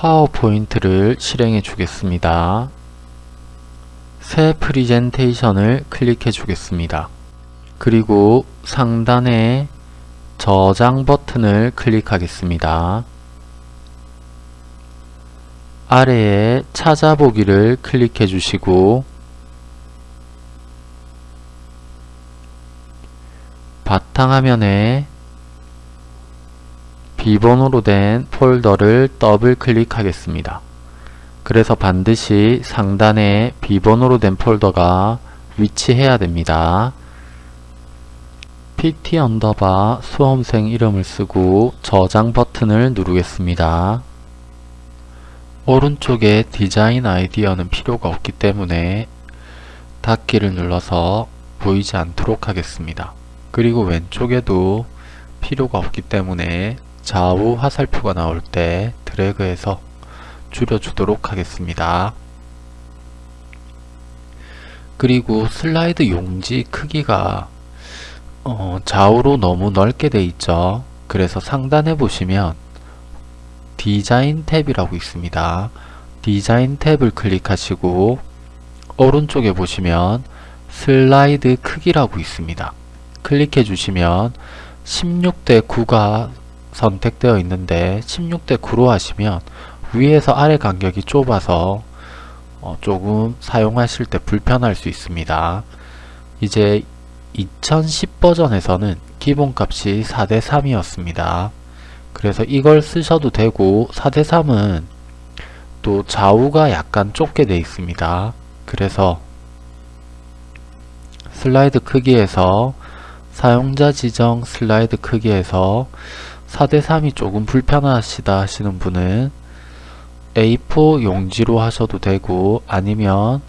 파워포인트를 실행해 주겠습니다. 새 프리젠테이션을 클릭해 주겠습니다. 그리고 상단에 저장 버튼을 클릭하겠습니다. 아래에 찾아보기를 클릭해 주시고 바탕화면에 비번호로 된 폴더를 더블 클릭하겠습니다. 그래서 반드시 상단에 비번호로 된 폴더가 위치해야 됩니다. pt 언더바 수험생 이름을 쓰고 저장 버튼을 누르겠습니다. 오른쪽에 디자인 아이디어는 필요가 없기 때문에 닫기를 눌러서 보이지 않도록 하겠습니다. 그리고 왼쪽에도 필요가 없기 때문에 좌우 화살표가 나올 때 드래그해서 줄여주도록 하겠습니다. 그리고 슬라이드 용지 크기가 어, 좌우로 너무 넓게 돼 있죠. 그래서 상단에 보시면 디자인 탭이라고 있습니다. 디자인 탭을 클릭하시고 오른쪽에 보시면 슬라이드 크기라고 있습니다. 클릭해 주시면 16대 9가 선택되어 있는데 16대 9로 하시면 위에서 아래 간격이 좁아서 어 조금 사용하실 때 불편할 수 있습니다. 이제 2010 버전에서는 기본값이 4대 3이었습니다. 그래서 이걸 쓰셔도 되고 4대 3은 또 좌우가 약간 좁게 되어 있습니다. 그래서 슬라이드 크기에서 사용자 지정 슬라이드 크기에서 4대3이 조금 불편하시다 하시는 분은 A4 용지로 하셔도 되고 아니면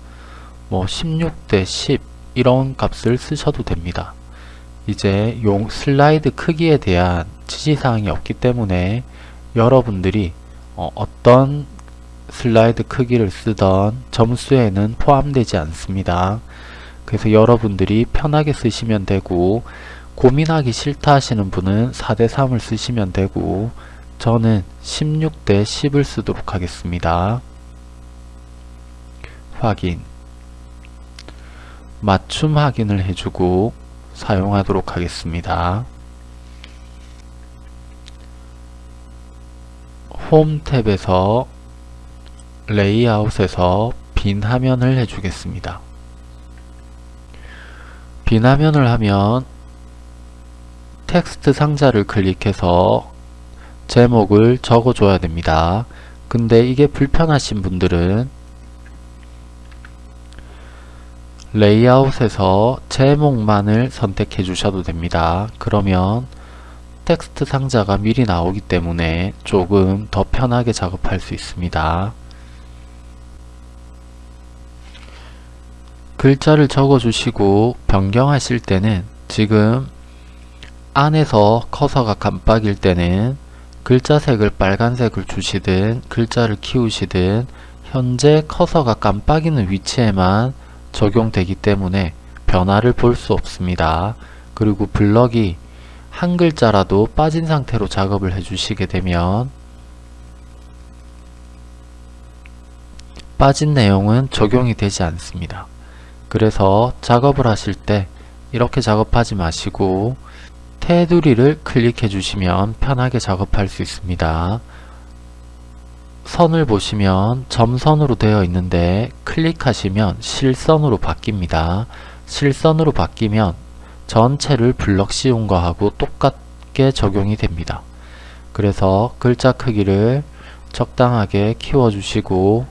뭐 16대 10 이런 값을 쓰셔도 됩니다. 이제 용 슬라이드 크기에 대한 지시사항이 없기 때문에 여러분들이 어, 떤 슬라이드 크기를 쓰던 점수에는 포함되지 않습니다. 그래서 여러분들이 편하게 쓰시면 되고 고민하기 싫다 하시는 분은 4대3을 쓰시면 되고 저는 16대 10을 쓰도록 하겠습니다. 확인 맞춤 확인을 해주고 사용하도록 하겠습니다. 홈 탭에서 레이아웃에서 빈 화면을 해주겠습니다. 빈 화면을 하면 텍스트 상자를 클릭해서 제목을 적어줘야 됩니다. 근데 이게 불편하신 분들은 레이아웃에서 제목만을 선택해 주셔도 됩니다. 그러면 텍스트 상자가 미리 나오기 때문에 조금 더 편하게 작업할 수 있습니다. 글자를 적어주시고 변경하실 때는 지금 안에서 커서가 깜빡일 때는 글자 색을 빨간색을 주시든 글자를 키우시든 현재 커서가 깜빡이는 위치에만 적용되기 때문에 변화를 볼 수 없습니다. 그리고 블럭이 한 글자라도 빠진 상태로 작업을 해주시게 되면 빠진 내용은 적용이 되지 않습니다. 그래서 작업을 하실 때 이렇게 작업하지 마시고 테두리를 클릭해 주시면 편하게 작업할 수 있습니다. 선을 보시면 점선으로 되어 있는데 클릭하시면 실선으로 바뀝니다. 실선으로 바뀌면 전체를 블럭 씌운 거하고 똑같게 적용이 됩니다. 그래서 글자 크기를 적당하게 키워주시고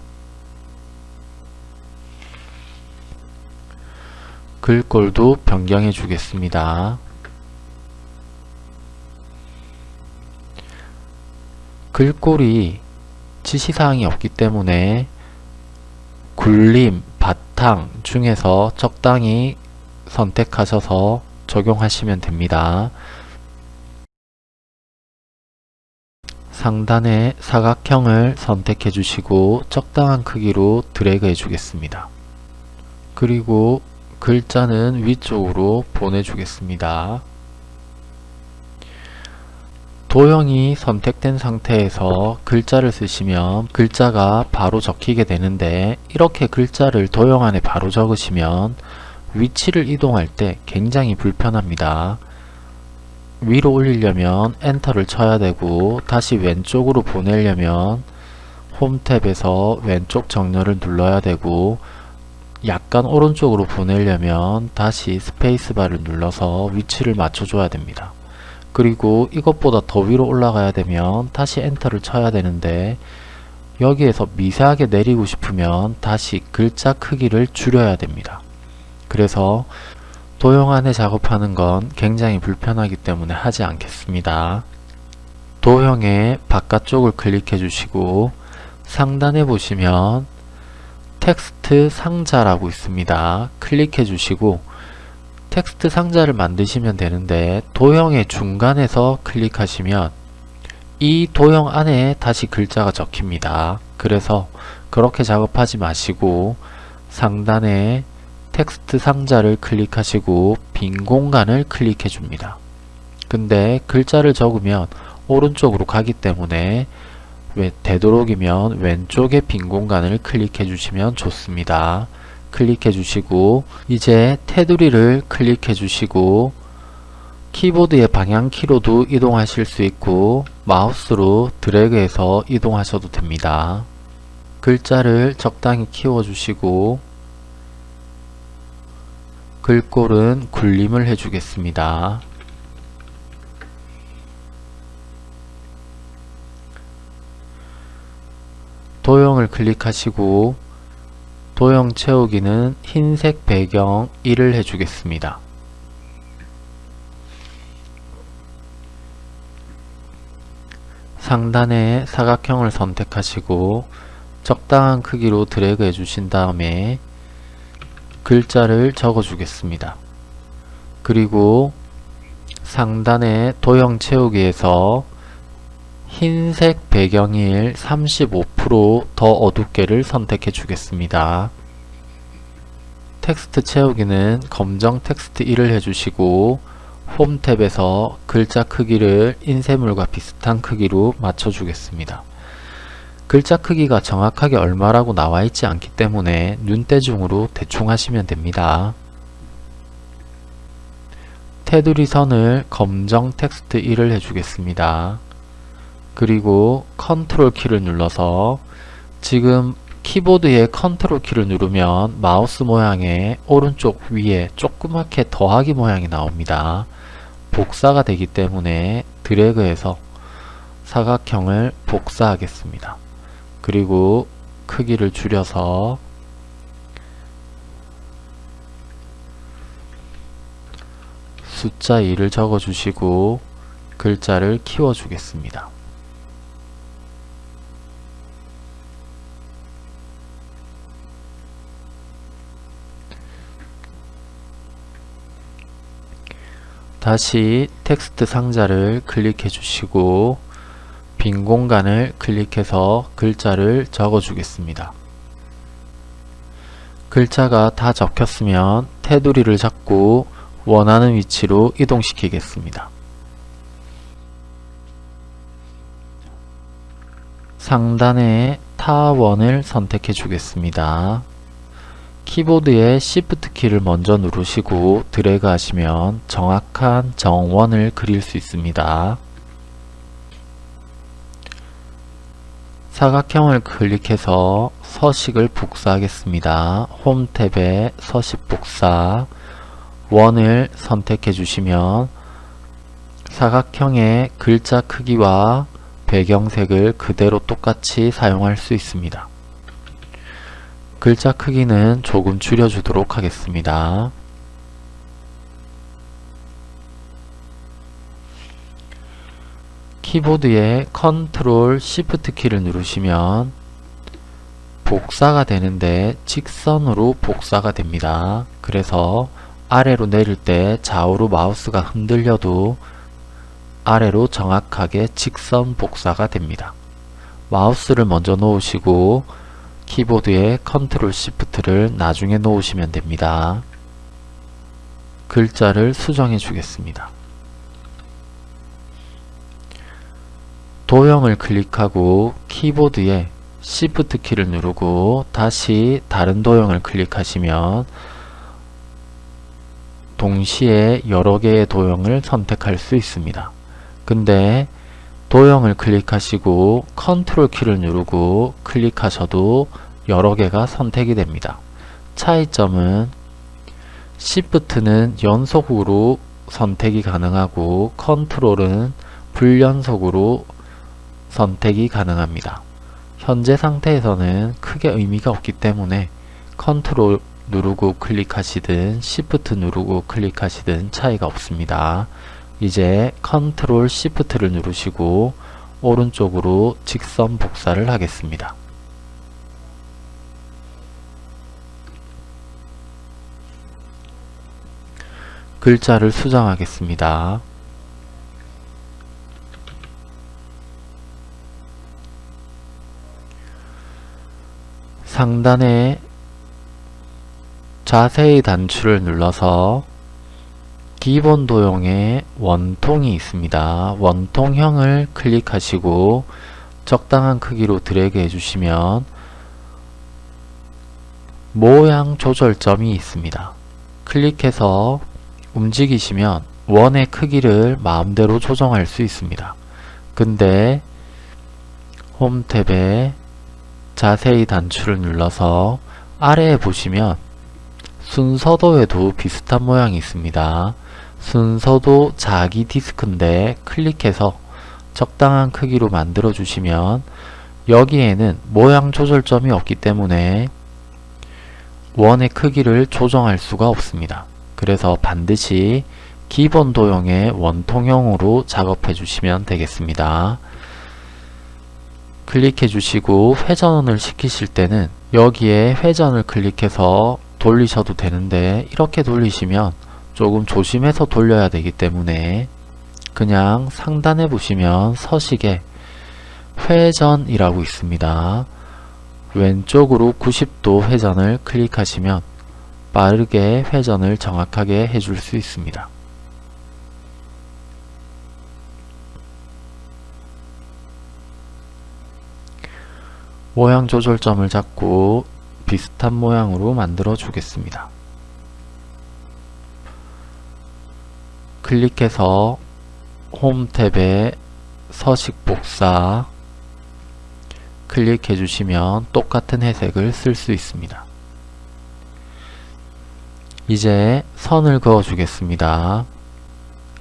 글꼴도 변경해 주겠습니다. 글꼴이 지시사항이 없기 때문에 굴림, 바탕 중에서 적당히 선택하셔서 적용하시면 됩니다. 상단에 사각형을 선택해 주시고 적당한 크기로 드래그 해 주겠습니다. 그리고 글자는 위쪽으로 보내주겠습니다. 도형이 선택된 상태에서 글자를 쓰시면 글자가 바로 적히게 되는데 이렇게 글자를 도형 안에 바로 적으시면 위치를 이동할 때 굉장히 불편합니다. 위로 올리려면 엔터를 쳐야 되고 다시 왼쪽으로 보내려면 홈 탭에서 왼쪽 정렬을 눌러야 되고 약간 오른쪽으로 보내려면 다시 스페이스바를 눌러서 위치를 맞춰줘야 됩니다. 그리고 이것보다 더 위로 올라가야 되면 다시 엔터를 쳐야 되는데 여기에서 미세하게 내리고 싶으면 다시 글자 크기를 줄여야 됩니다. 그래서 도형 안에 작업하는 건 굉장히 불편하기 때문에 하지 않겠습니다. 도형의 바깥쪽을 클릭해 주시고 상단에 보시면 텍스트 상자라고 있습니다. 클릭해 주시고 텍스트 상자를 만드시면 되는데 도형의 중간에서 클릭하시면 이 도형 안에 다시 글자가 적힙니다. 그래서 그렇게 작업하지 마시고 상단에 텍스트 상자를 클릭하시고 빈 공간을 클릭해 줍니다. 근데 글자를 적으면 오른쪽으로 가기 때문에 되도록이면 왼쪽에 빈 공간을 클릭해 주시면 좋습니다. 클릭해 주시고 이제 테두리를 클릭해 주시고 키보드의 방향키로도 이동하실 수 있고 마우스로 드래그해서 이동하셔도 됩니다. 글자를 적당히 키워 주시고 글꼴은 굴림을 해주겠습니다. 도형을 클릭하시고 도형 채우기는 흰색 배경 1을 해주겠습니다. 상단에 사각형을 선택하시고 적당한 크기로 드래그 해주신 다음에 글자를 적어 주겠습니다. 그리고 상단에 도형 채우기에서 흰색 배경 1 35% 더 어둡게를 선택해 주겠습니다. 텍스트 채우기는 검정 텍스트 1을 해주시고 홈 탭에서 글자 크기를 인쇄물과 비슷한 크기로 맞춰주겠습니다. 글자 크기가 정확하게 얼마라고 나와 있지 않기 때문에 눈대중으로 대충 하시면 됩니다. 테두리 선을 검정 텍스트 1을 해주겠습니다. 그리고 컨트롤 키를 눌러서 지금 키보드의 컨트롤 키를 누르면 마우스 모양의 오른쪽 위에 조그맣게 더하기 모양이 나옵니다. 복사가 되기 때문에 드래그해서 사각형을 복사하겠습니다. 그리고 크기를 줄여서 숫자 2를 적어 주시고 글자를 키워 주겠습니다. 다시 텍스트 상자를 클릭해 주시고 빈 공간을 클릭해서 글자를 적어 주겠습니다. 글자가 다 적혔으면 테두리를 잡고 원하는 위치로 이동시키겠습니다. 상단에 타원을 선택해 주겠습니다. 키보드의 Shift 키를 먼저 누르시고 드래그 하시면 정확한 정원을 그릴 수 있습니다. 사각형을 클릭해서 서식을 복사하겠습니다. 홈 탭에 서식 복사 원을 선택해 주시면 사각형의 글자 크기와 배경색을 그대로 똑같이 사용할 수 있습니다. 글자 크기는 조금 줄여주도록 하겠습니다. 키보드의 컨트롤 시프트 키를 누르시면 복사가 되는데 직선으로 복사가 됩니다. 그래서 아래로 내릴 때 좌우로 마우스가 흔들려도 아래로 정확하게 직선 복사가 됩니다. 마우스를 먼저 놓으시고 키보드에 컨트롤 시프트를 나중에 놓으시면 됩니다. 글자를 수정해 주겠습니다. 도형을 클릭하고 키보드에 시프트 키를 누르고 다시 다른 도형을 클릭하시면 동시에 여러 개의 도형을 선택할 수 있습니다. 근데 도형을 클릭하시고 컨트롤 키를 누르고 클릭하셔도 여러 개가 선택이 됩니다. 차이점은 시프트는 연속으로 선택이 가능하고 컨트롤은 불연속으로 선택이 가능합니다. 현재 상태에서는 크게 의미가 없기 때문에 컨트롤 누르고 클릭하시든 시프트 누르고 클릭하시든 차이가 없습니다. 이제 컨트롤 Shift를 누르시고 오른쪽으로 직선 복사를 하겠습니다. 글자를 수정하겠습니다. 상단에 자세히 단추를 눌러서 기본 도형에 원통이 있습니다. 원통형을 클릭하시고 적당한 크기로 드래그 해주시면 모양 조절점이 있습니다. 클릭해서 움직이시면 원의 크기를 마음대로 조정할 수 있습니다. 근데 홈 탭에 자세히 단추를 눌러서 아래에 보시면 순서도에도 비슷한 모양이 있습니다. 순서도 자기 디스크인데 클릭해서 적당한 크기로 만들어 주시면 여기에는 모양 조절점이 없기 때문에 원의 크기를 조정할 수가 없습니다. 그래서 반드시 기본 도형의 원통형으로 작업해 주시면 되겠습니다. 클릭해 주시고 회전을 시키실 때는 여기에 회전을 클릭해서 돌리셔도 되는데 이렇게 돌리시면 조금 조심해서 돌려야 되기 때문에 그냥 상단에 보시면 서식에 회전이라고 있습니다. 왼쪽으로 90도 회전을 클릭하시면 빠르게 회전을 정확하게 해줄 수 있습니다. 모양 조절점을 잡고 비슷한 모양으로 만들어 주겠습니다. 클릭해서 홈 탭에 서식 복사 클릭해 주시면 똑같은 회색을 쓸 수 있습니다. 이제 선을 그어 주겠습니다.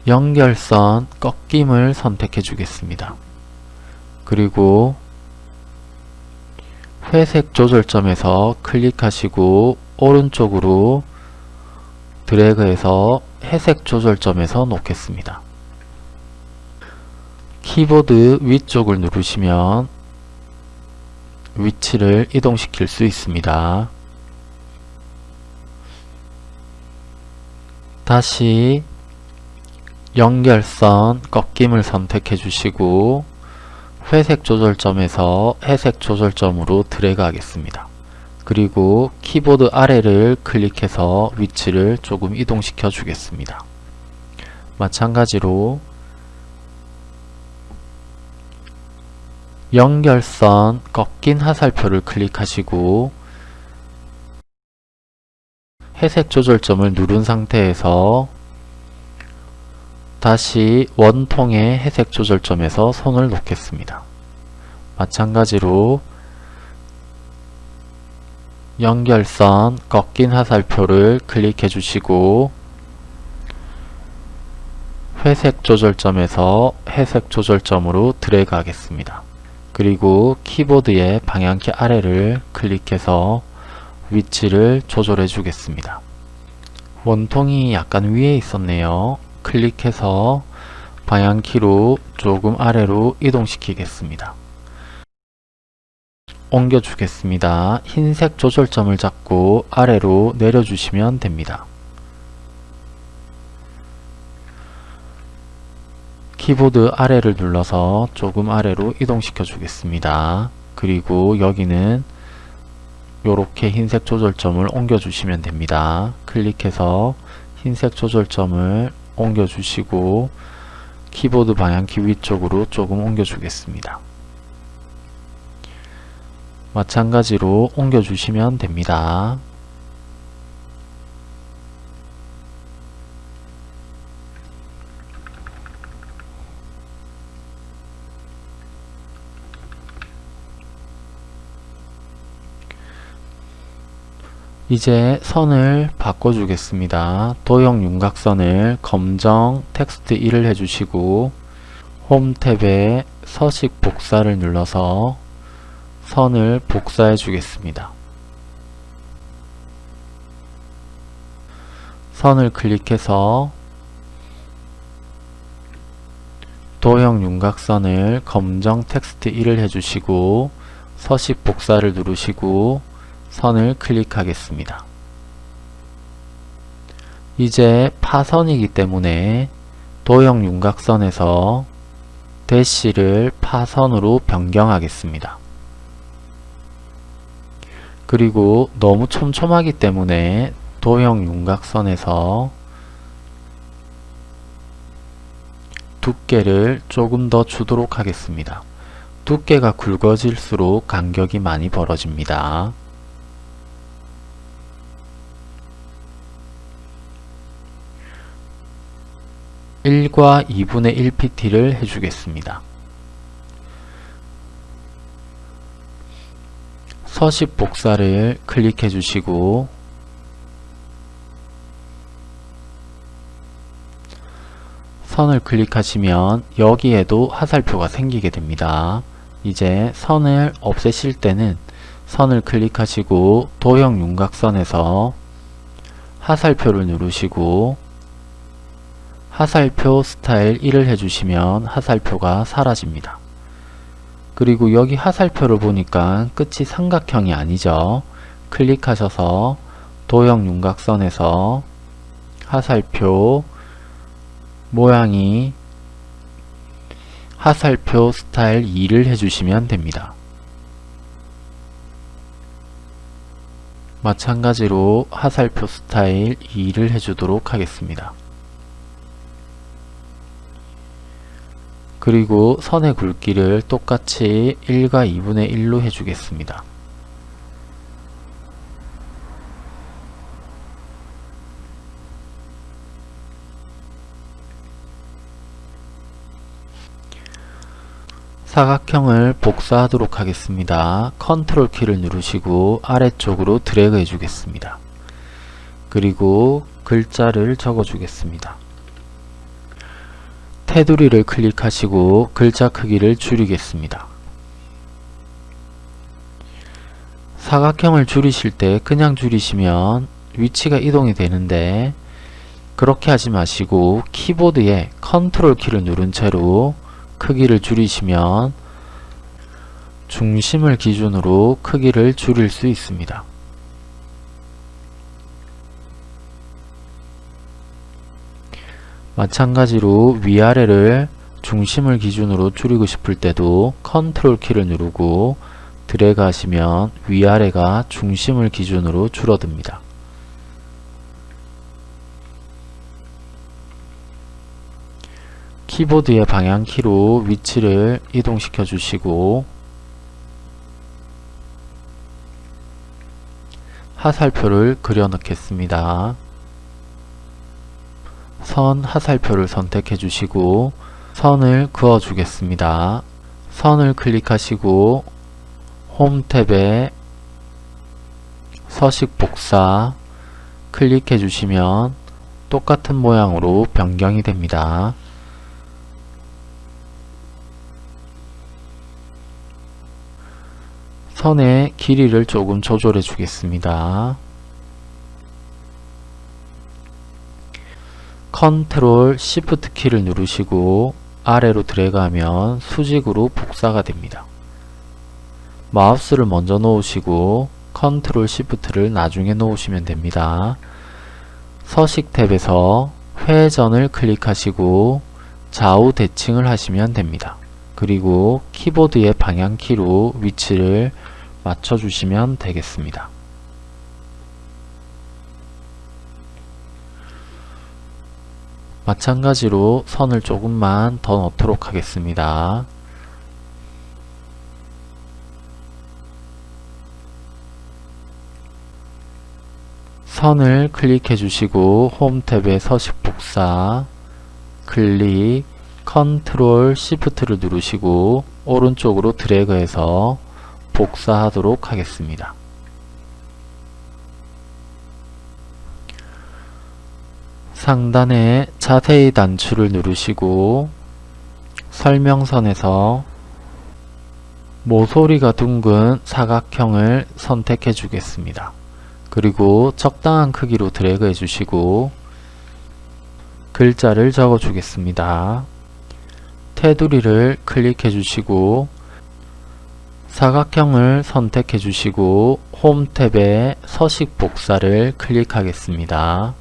연결선 꺾임을 선택해 주겠습니다. 그리고 회색 조절점에서 클릭하시고 오른쪽으로 드래그해서 회색 조절점에서 놓겠습니다. 키보드 위쪽을 누르시면 위치를 이동시킬 수 있습니다. 다시 연결선 꺾임을 선택해 주시고 회색 조절점에서 회색 조절점으로 드래그 하겠습니다. 그리고 키보드 아래를 클릭해서 위치를 조금 이동시켜 주겠습니다. 마찬가지로 연결선 꺾인 화살표를 클릭하시고 회색 조절점을 누른 상태에서 다시 원통의 회색 조절점에서 손을 놓겠습니다. 마찬가지로 연결선 꺾인 화살표를 클릭해 주시고 회색 조절점에서 회색 조절점으로 드래그 하겠습니다. 그리고 키보드의 방향키 아래를 클릭해서 위치를 조절해 주겠습니다. 원통이 약간 위에 있었네요. 클릭해서 방향키로 조금 아래로 이동시키겠습니다. 옮겨 주겠습니다. 흰색 조절점을 잡고 아래로 내려주시면 됩니다. 키보드 아래를 눌러서 조금 아래로 이동시켜 주겠습니다. 그리고 여기는 이렇게 흰색 조절점을 옮겨 주시면 됩니다. 클릭해서 흰색 조절점을 옮겨 주시고 키보드 방향키 위쪽으로 조금 옮겨주겠습니다. 마찬가지로 옮겨주시면 됩니다. 이제 선을 바꿔주겠습니다. 도형 윤곽선을 검정 텍스트 1을 해주시고 홈 탭에 서식 복사를 눌러서 선을 복사해 주겠습니다. 선을 클릭해서 도형 윤곽선을 검정 텍스트 1을 해주시고 서식 복사를 누르시고 선을 클릭하겠습니다. 이제 파선이기 때문에 도형 윤곽선에서 대시를 파선으로 변경하겠습니다. 그리고 너무 촘촘하기 때문에 도형 윤곽선에서 두께를 조금 더 주도록 하겠습니다. 두께가 굵어질수록 간격이 많이 벌어집니다. 1과 2분의 1pt를 해주겠습니다. 서식 복사를 클릭해 주시고 선을 클릭하시면 여기에도 화살표가 생기게 됩니다. 이제 선을 없애실 때는 선을 클릭하시고 도형 윤곽선에서 화살표를 누르시고 화살표 스타일 1을 해주시면 화살표가 사라집니다. 그리고 여기 화살표를 보니까 끝이 삼각형이 아니죠. 클릭하셔서 도형 윤곽선에서 화살표 모양이 화살표 스타일 2를 해주시면 됩니다. 마찬가지로 화살표 스타일 2를 해주도록 하겠습니다. 그리고 선의 굵기를 똑같이 1과 2분의 1로 해주겠습니다. 사각형을 복사하도록 하겠습니다. 컨트롤 키를 누르시고 아래쪽으로 드래그 해주겠습니다. 그리고 글자를 적어주겠습니다. 테두리를 클릭하시고 글자 크기를 줄이겠습니다. 사각형을 줄이실 때 그냥 줄이시면 위치가 이동이 되는데 그렇게 하지 마시고 키보드에 컨트롤 키를 누른 채로 크기를 줄이시면 중심을 기준으로 크기를 줄일 수 있습니다. 마찬가지로 위아래를 중심을 기준으로 줄이고 싶을 때도 컨트롤 키를 누르고 드래그 하시면 위아래가 중심을 기준으로 줄어듭니다. 키보드의 방향키로 위치를 이동시켜 주시고 화살표를 그려 넣겠습니다. 선 하살표를 선택해 주시고 선을 그어 주겠습니다. 선을 클릭하시고 홈 탭에 서식 복사 클릭해 주시면 똑같은 모양으로 변경이 됩니다. 선의 길이를 조금 조절해 주겠습니다. 컨트롤 시프트 키를 누르시고 아래로 드래그하면 수직으로 복사가 됩니다. 마우스를 먼저 놓으시고 컨트롤 시프트를 나중에 놓으시면 됩니다. 서식 탭에서 회전을 클릭하시고 좌우 대칭을 하시면 됩니다. 그리고 키보드의 방향키로 위치를 맞춰주시면 되겠습니다. 마찬가지로 선을 조금만 더 넣도록 하겠습니다. 선을 클릭해 주시고 홈 탭에 서식 복사 클릭 컨트롤 시프트를 누르시고 오른쪽으로 드래그해서 복사하도록 하겠습니다. 상단에 자세히 단추를 누르시고 설명선에서 모서리가 둥근 사각형을 선택해 주겠습니다. 그리고 적당한 크기로 드래그 해주시고 글자를 적어 주겠습니다. 테두리를 클릭해 주시고 사각형을 선택해 주시고 홈 탭에 서식 복사를 클릭하겠습니다.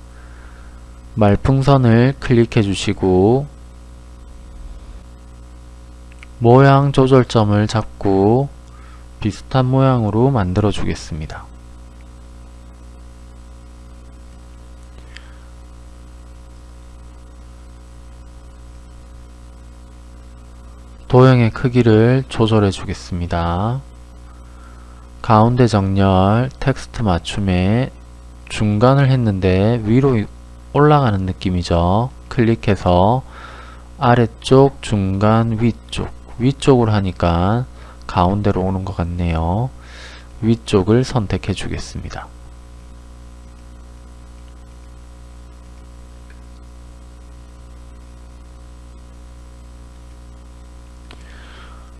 말풍선을 클릭해 주시고 모양 조절점을 잡고 비슷한 모양으로 만들어 주겠습니다. 도형의 크기를 조절해 주겠습니다. 가운데 정렬, 텍스트 맞춤에 중간을 했는데 위로 올라가는 느낌이죠. 클릭해서 아래쪽, 중간, 위쪽 위쪽으로 하니까 가운데로 오는 것 같네요. 위쪽을 선택해 주겠습니다.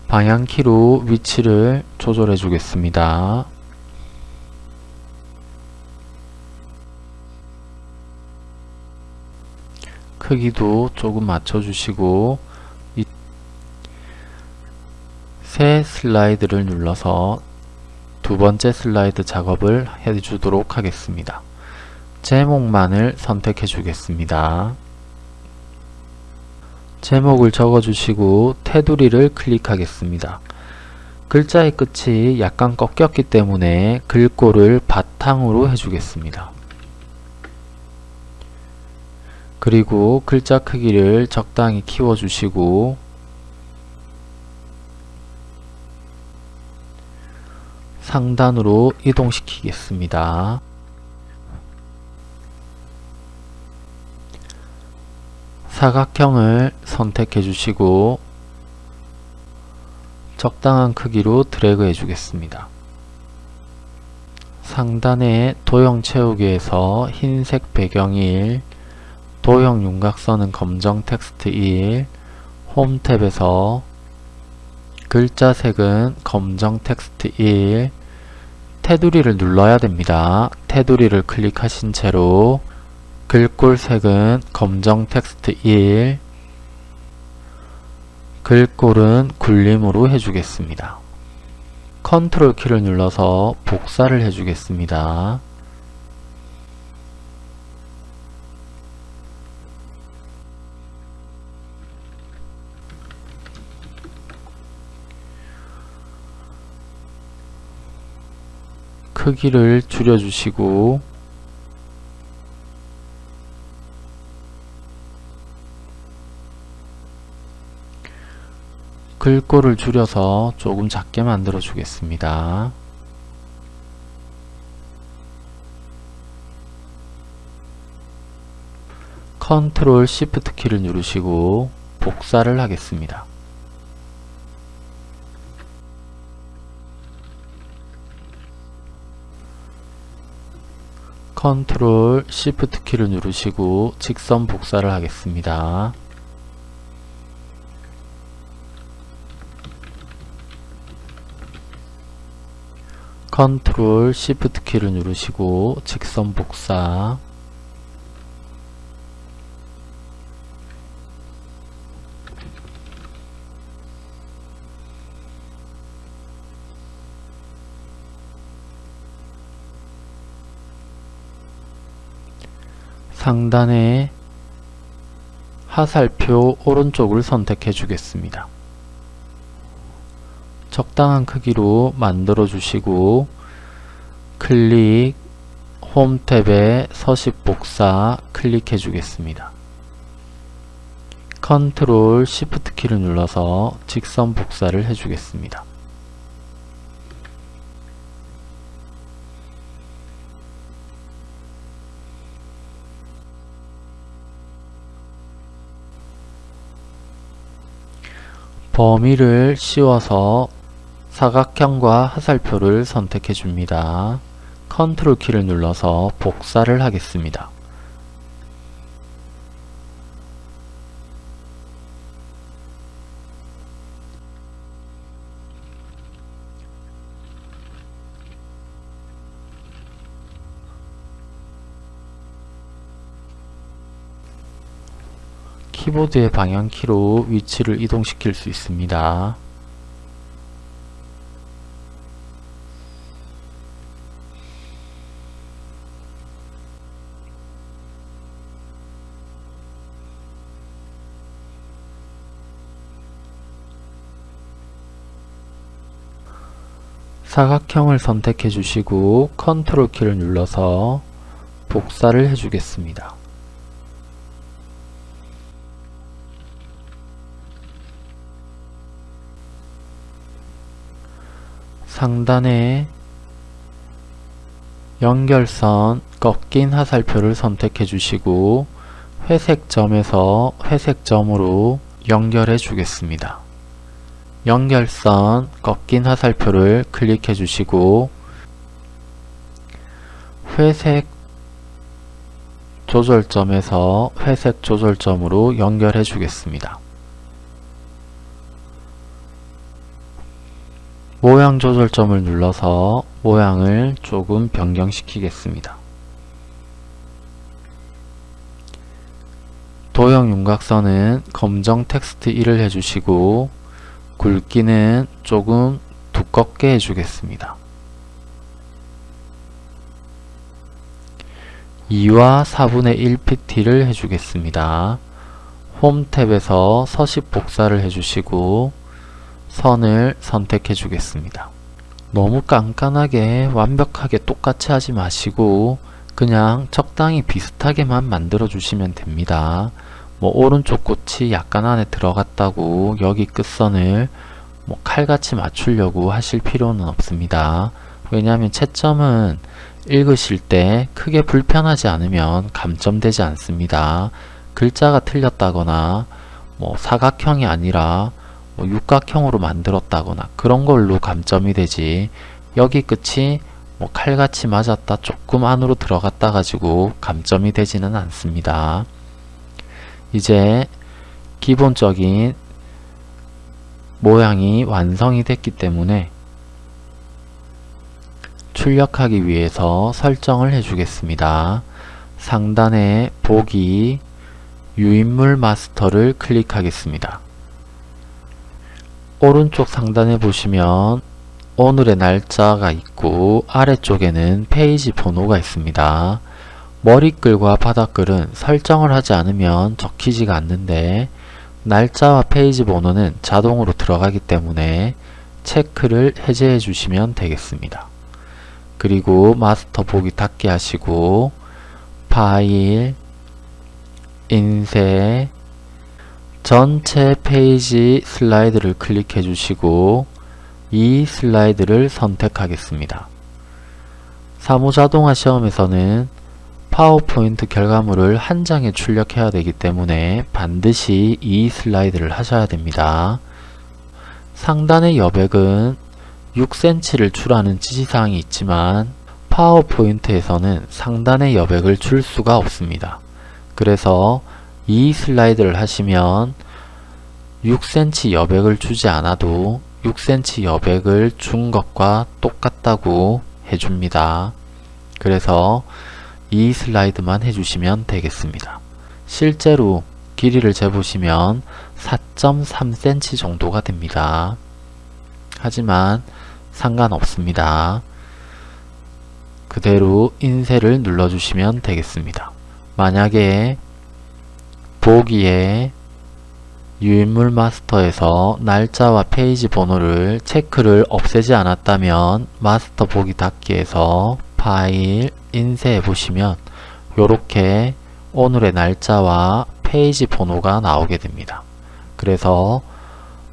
방향키로 위치를 조절해 주겠습니다. 크기도 조금 맞춰주시고 새 슬라이드를 눌러서 두 번째 슬라이드 작업을 해주도록 하겠습니다. 제목만을 선택해 주겠습니다. 제목을 적어주시고 테두리를 클릭하겠습니다. 글자의 끝이 약간 꺾였기 때문에 글꼴을 바탕으로 해주겠습니다. 그리고 글자 크기를 적당히 키워주시고 상단으로 이동시키겠습니다. 사각형을 선택해 주시고 적당한 크기로 드래그 해 주겠습니다. 상단에 도형 채우기에서 흰색 배경 1, 도형 윤곽선은 검정 텍스트 1, 홈 탭에서 글자 색은 검정 텍스트 1, 테두리를 눌러야 됩니다. 테두리를 클릭하신 채로 글꼴 색은 검정 텍스트 1 글꼴은 굴림으로 해주겠습니다. 컨트롤 키를 눌러서 복사를 해주겠습니다. 크기를 줄여주시고 글꼴을 줄여서 조금 작게 만들어 주겠습니다. 컨트롤 시프트 키를 누르시고 복사를 하겠습니다. 컨트롤 시프트 키를 누르시고 직선 복사를 하겠습니다. 컨트롤 시프트 키를 누르시고 직선 복사 상단에 하살표 오른쪽을 선택해 주겠습니다. 적당한 크기로 만들어 주시고 클릭 홈 탭에 서식 복사 클릭해 주겠습니다. 컨트롤 시프트 키를 눌러서 직선 복사를 해주겠습니다. 범위를 씌워서 사각형과 화살표를 선택해 줍니다. 컨트롤 키를 눌러서 복사를 하겠습니다. 키보드의 방향키로 위치를 이동시킬 수 있습니다. 사각형을 선택해 주시고 컨트롤 키를 눌러서 복사를 해 주겠습니다. 상단에 연결선 꺾인 화살표를 선택해 주시고 회색 점에서 회색 점으로 연결해 주겠습니다. 연결선 꺾인 화살표를 클릭해 주시고 회색 조절점에서 회색 조절점으로 연결해 주겠습니다. 모양 조절점을 눌러서 모양을 조금 변경시키겠습니다. 도형 윤곽선은 검정 텍스트 1을 해주시고 굵기는 조금 두껍게 해주겠습니다. 2와 4분의 1pt를 해주겠습니다. 홈 탭에서 서식 복사를 해주시고 선을 선택해 주겠습니다. 너무 깐깐하게 완벽하게 똑같이 하지 마시고 그냥 적당히 비슷하게만 만들어 주시면 됩니다. 뭐 오른쪽 꽃이 약간 안에 들어갔다고 여기 끝선을 뭐 칼같이 맞추려고 하실 필요는 없습니다. 왜냐하면 채점은 읽으실 때 크게 불편하지 않으면 감점되지 않습니다. 글자가 틀렸다거나 뭐 사각형이 아니라 뭐 육각형으로 만들었다거나 그런 걸로 감점이 되지 여기 끝이 뭐 칼같이 맞았다 조금 안으로 들어갔다 가지고 감점이 되지는 않습니다. 이제 기본적인 모양이 완성이 됐기 때문에 출력하기 위해서 설정을 해주겠습니다. 상단에 보기 유인물 마스터를 클릭하겠습니다. 오른쪽 상단에 보시면 오늘의 날짜가 있고 아래쪽에는 페이지 번호가 있습니다. 머리글과 바닥글은 설정을 하지 않으면 적히지가 않는데 날짜와 페이지 번호는 자동으로 들어가기 때문에 체크를 해제해 주시면 되겠습니다. 그리고 마스터 보기 닫기 하시고 파일, 인쇄, 전체 페이지 슬라이드를 클릭해 주시고 이 슬라이드를 선택하겠습니다. 사무자동화 시험에서는 파워포인트 결과물을 한 장에 출력해야 되기 때문에 반드시 이 슬라이드를 하셔야 됩니다. 상단의 여백은 6cm를 출하는 지시사항이 있지만 파워포인트에서는 상단의 여백을 줄 수가 없습니다. 그래서 이 슬라이드를 하시면 6cm 여백을 주지 않아도 6cm 여백을 준 것과 똑같다고 해줍니다. 그래서 이 슬라이드만 해주시면 되겠습니다. 실제로 길이를 재보시면 4.3cm 정도가 됩니다. 하지만 상관없습니다. 그대로 인쇄를 눌러주시면 되겠습니다. 만약에 보기에 유인물 마스터에서 날짜와 페이지 번호를 체크를 없애지 않았다면 마스터 보기 닫기에서 파일 인쇄해 보시면 이렇게 오늘의 날짜와 페이지 번호가 나오게 됩니다. 그래서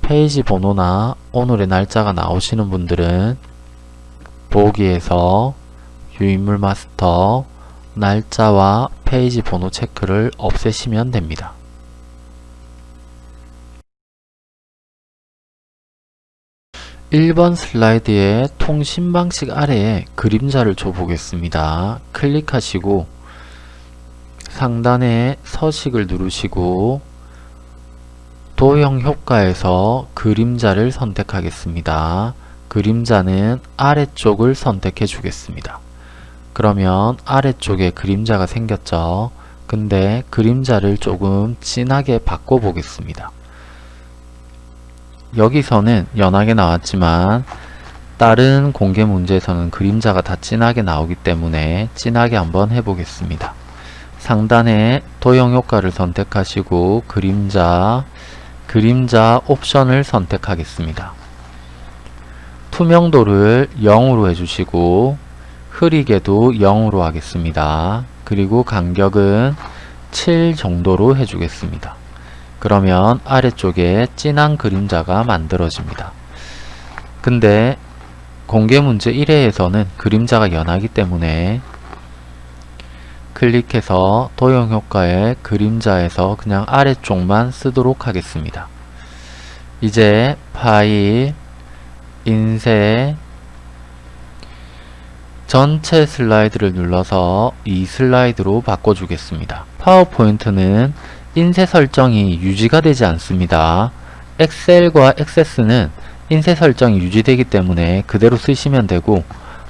페이지 번호나 오늘의 날짜가 나오시는 분들은 보기에서 유인물 마스터 날짜와 페이지 번호 체크를 없애시면 됩니다. 1번 슬라이드의 통신 방식 아래에 그림자를 줘 보겠습니다. 클릭하시고 상단에 서식을 누르시고 도형 효과에서 그림자를 선택하겠습니다. 그림자는 아래쪽을 선택해 주겠습니다. 그러면 아래쪽에 그림자가 생겼죠. 근데 그림자를 조금 진하게 바꿔 보겠습니다. 여기서는 연하게 나왔지만 다른 공개 문제에서는 그림자가 다 진하게 나오기 때문에 진하게 한번 해보겠습니다. 상단에 도형 효과를 선택하시고 그림자, 그림자 옵션을 선택하겠습니다. 투명도를 0으로 해주시고 흐리게도 0으로 하겠습니다. 그리고 간격은 7 정도로 해주겠습니다. 그러면 아래쪽에 진한 그림자가 만들어집니다. 근데 공개 문제 1회에서는 그림자가 연하기 때문에 클릭해서 도형 효과에 그림자에서 그냥 아래쪽만 쓰도록 하겠습니다. 이제 파일, 인쇄, 전체 슬라이드를 눌러서 이 슬라이드로 바꿔주겠습니다. 파워포인트는 인쇄 설정이 유지가 되지 않습니다. 엑셀과 액세스는 인쇄 설정이 유지되기 때문에 그대로 쓰시면 되고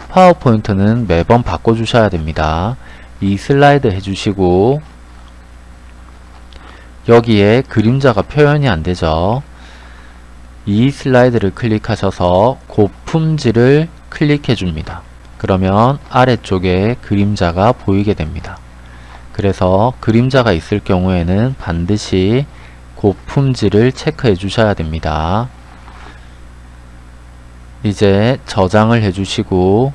파워포인트는 매번 바꿔주셔야 됩니다. 이 슬라이드 해주시고 여기에 그림자가 표현이 안되죠. 이 슬라이드를 클릭하셔서 고품질을 클릭해 줍니다. 그러면 아래쪽에 그림자가 보이게 됩니다. 그래서 그림자가 있을 경우에는 반드시 고품질을 체크해 주셔야 됩니다. 이제 저장을 해주시고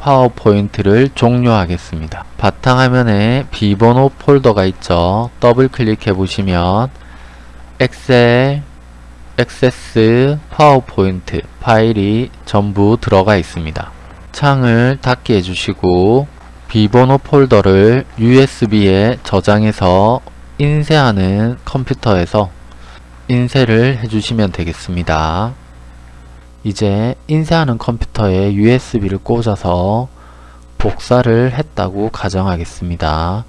파워포인트를 종료하겠습니다. 바탕화면에 비번호 폴더가 있죠. 더블 클릭해 보시면 엑셀, 액세스, 파워포인트 파일이 전부 들어가 있습니다. 창을 닫게 해주시고 비번호 폴더를 USB에 저장해서 인쇄하는 컴퓨터에서 인쇄를 해주시면 되겠습니다. 이제 인쇄하는 컴퓨터에 USB를 꽂아서 복사를 했다고 가정하겠습니다.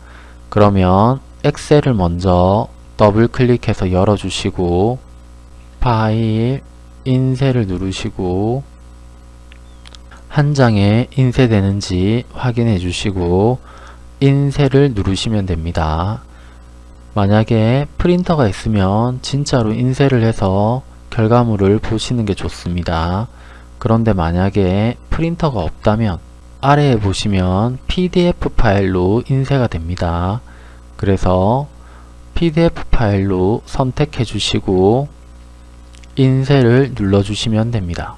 그러면 엑셀을 먼저 더블 클릭해서 열어주시고 파일, 인쇄를 누르시고 한 장에 인쇄되는지 확인해 주시고 인쇄를 누르시면 됩니다. 만약에 프린터가 있으면 진짜로 인쇄를 해서 결과물을 보시는 게 좋습니다. 그런데 만약에 프린터가 없다면 아래에 보시면 PDF 파일로 인쇄가 됩니다. 그래서 PDF 파일로 선택해 주시고 인쇄를 눌러 주시면 됩니다.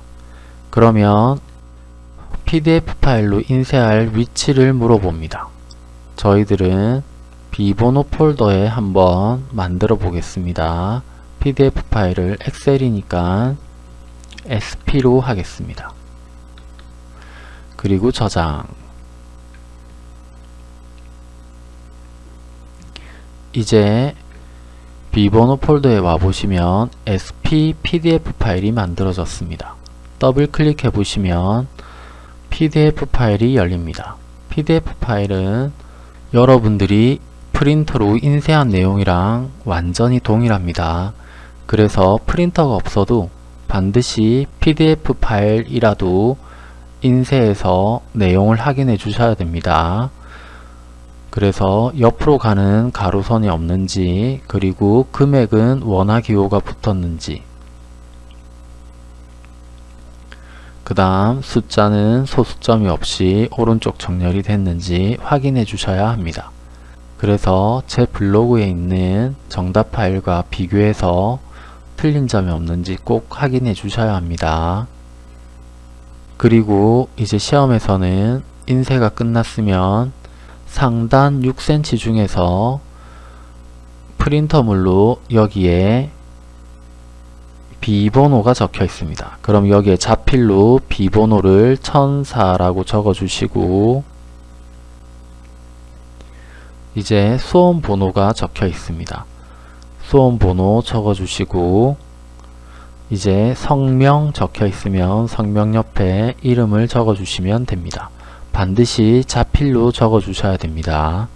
그러면 PDF 파일로 인쇄할 위치를 물어봅니다. 저희들은 비번호 폴더에 한번 만들어 보겠습니다. PDF 파일을 엑셀이니까 SP로 하겠습니다. 그리고 저장 이제 비번호 폴더에 와보시면 SP PDF 파일이 만들어졌습니다. 더블 클릭해 보시면 PDF 파일이 열립니다. PDF 파일은 여러분들이 프린터로 인쇄한 내용이랑 완전히 동일합니다. 그래서 프린터가 없어도 반드시 PDF 파일이라도 인쇄해서 내용을 확인해 주셔야 됩니다. 그래서 옆으로 가는 가로선이 없는지 그리고 금액은 원화기호가 붙었는지 그 다음 숫자는 소수점이 없이 오른쪽 정렬이 됐는지 확인해 주셔야 합니다. 그래서 제 블로그에 있는 정답 파일과 비교해서 틀린 점이 없는지 꼭 확인해 주셔야 합니다. 그리고 이제 시험에서는 인쇄가 끝났으면 상단 6cm 중에서 프린터물로 여기에 비번호가 적혀 있습니다. 그럼 여기에 자필로 비번호를 1004라고 적어 주시고 이제 수험 번호가 적혀 있습니다. 수험 번호 적어 주시고 이제 성명 적혀 있으면 성명 옆에 이름을 적어 주시면 됩니다. 반드시 자필로 적어 주셔야 됩니다.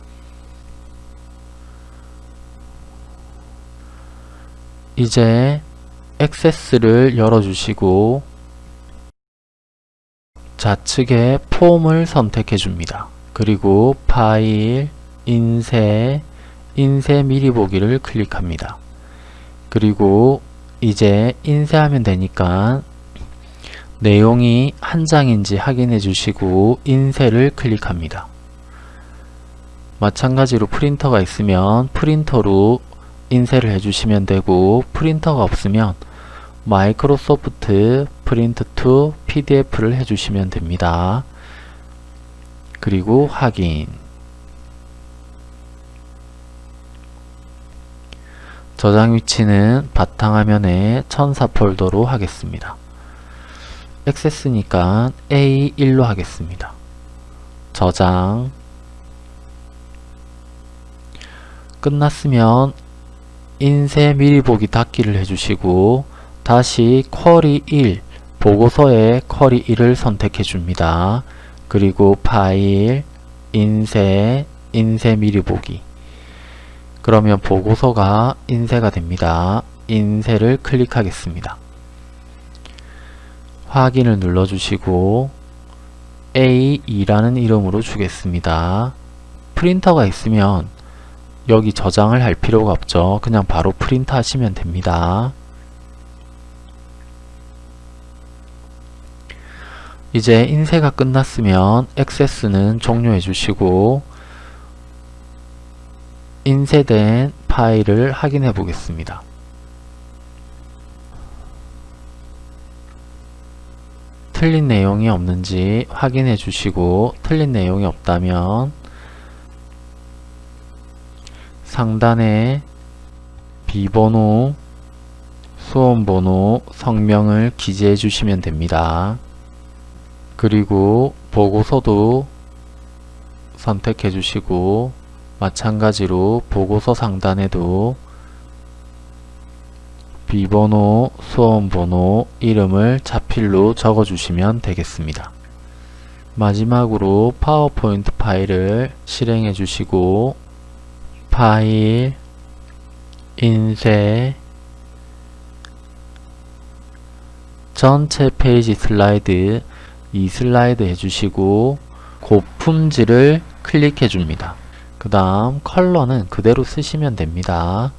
이제 액세스를 열어주시고 좌측에 폼을 선택해 줍니다. 그리고 파일, 인쇄, 인쇄 미리 보기를 클릭합니다. 그리고 이제 인쇄하면 되니까 내용이 한 장인지 확인해 주시고 인쇄를 클릭합니다. 마찬가지로 프린터가 있으면 프린터로 인쇄를 해주시면 되고 프린터가 없으면 Microsoft Print to PDF를 해주시면 됩니다. 그리고 확인 저장 위치는 바탕화면에 천사 폴더로 하겠습니다. 액세스니까 A1로 하겠습니다. 저장 끝났으면 인쇄 미리 보기 닫기를 해주시고 다시 쿼리 1 보고서에 쿼리 1을 선택해 줍니다. 그리고 파일 인쇄 인쇄 미리 보기 그러면 보고서가 인쇄가 됩니다. 인쇄를 클릭하겠습니다. 확인을 눌러주시고 A2라는 이름으로 주겠습니다. 프린터가 있으면 여기 저장을 할 필요가 없죠. 그냥 바로 프린트 하시면 됩니다. 이제 인쇄가 끝났으면 액세스는 종료해 주시고 인쇄된 파일을 확인해 보겠습니다. 틀린 내용이 없는지 확인해 주시고 틀린 내용이 없다면 상단에 비번호, 수험번호, 성명을 기재해 주시면 됩니다. 그리고 보고서도 선택해 주시고 마찬가지로 보고서 상단에도 비번호, 수험번호, 이름을 자필로 적어주시면 되겠습니다. 마지막으로 파워포인트 파일을 실행해 주시고 파일, 인쇄, 전체 페이지 슬라이드 이 슬라이드 해주시고 고품질을 클릭해 줍니다. 그 다음 컬러는 그대로 쓰시면 됩니다.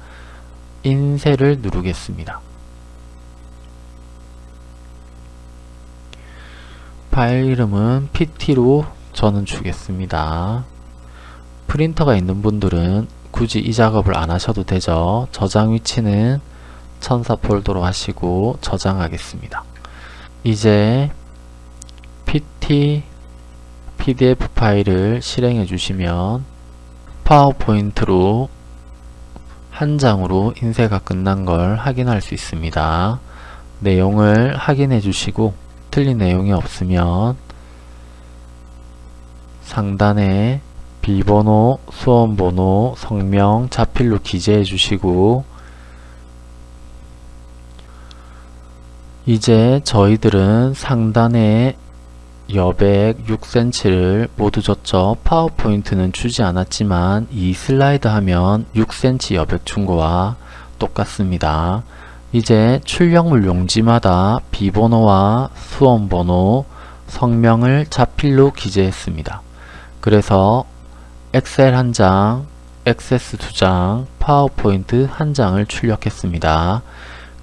인쇄를 누르겠습니다. 파일 이름은 PT로 저는 주겠습니다. 프린터가 있는 분들은 굳이 이 작업을 안 하셔도 되죠. 저장 위치는 천사 폴더로 하시고 저장하겠습니다. 이제 PT PDF 파일을 실행해 주시면 파워포인트로 한 장으로 인쇄가 끝난 걸 확인할 수 있습니다. 내용을 확인해 주시고 틀린 내용이 없으면 상단에 비번호, 수험번호, 성명, 자필로 기재해 주시고 이제 저희들은 상단에 여백 6cm를 모두 줬죠. 파워포인트는 주지 않았지만 이 슬라이드 하면 6cm 여백 준 거와 똑같습니다. 이제 출력물 용지마다 비번호와 수험번호, 성명을 자필로 기재했습니다. 그래서 엑셀 한 장, 액세스 두 장, 파워포인트 한 장을 출력했습니다.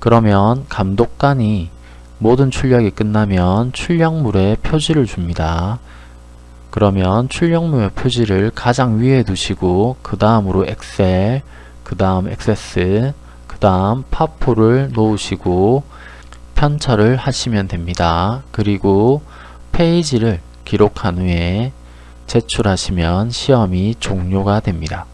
그러면 감독관이 모든 출력이 끝나면 출력물에 표지를 줍니다. 그러면 출력물의 표지를 가장 위에 두시고 그 다음으로 엑셀, 그 다음 액세스, 그 다음 파포를 놓으시고 편차를 하시면 됩니다. 그리고 페이지를 기록한 후에 제출하시면 시험이 종료가 됩니다.